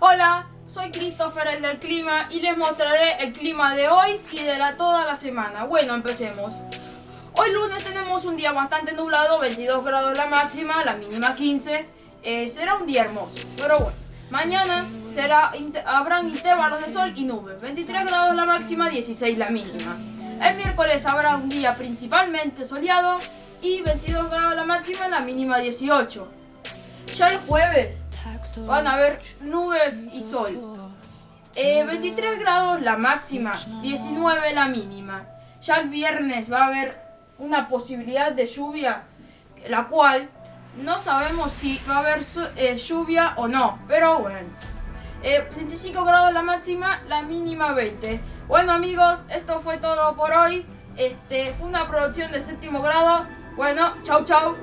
Hola, soy Christopher el del clima y les mostraré el clima de hoy y de la toda la semana. Bueno, empecemos. Hoy lunes tenemos un día bastante nublado, 22 grados la máxima, la mínima 15. Eh, será un día hermoso, pero bueno. Mañana será, habrán intervalos de sol y nubes, 23 grados la máxima, 16 la mínima. El miércoles habrá un día principalmente soleado y 22 grados la máxima, la mínima 18. Ya el jueves van a haber nubes y sol. 23 eh, grados la máxima, 19 la mínima. Ya el viernes va a haber una posibilidad de lluvia, la cual no sabemos si va a haber eh, lluvia o no, pero bueno. 25 eh, grados la máxima, la mínima 20. Bueno amigos, esto fue todo por hoy. Este, fue una producción de séptimo grado. Bueno, chau chau.